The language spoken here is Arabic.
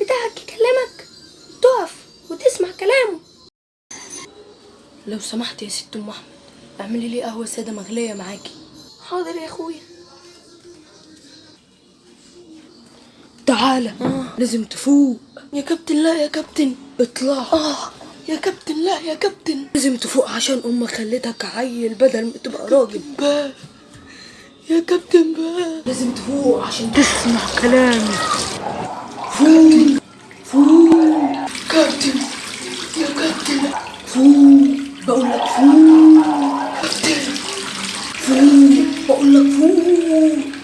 بتاعك يكلمك. تقف وتسمع كلامه. لو سمحت يا ست أم أحمد اعملي لي قهوة سادة مغلية معاكي. حاضر يا أخويا. تعالى لازم تفوق. يا كابتن لا يا كابتن. اطلع. آه. يا كابتن لا يا كابتن. لازم تفوق عشان أمك خلتك عيل بدل ما تبقى راجل. بقى. يا كابتن بقى. لازم تفوق عشان تسمع كلامي. فوق. Captain! Dear Captain! Phu! Bạo lực phu! Captain! Phu! Bạo lực!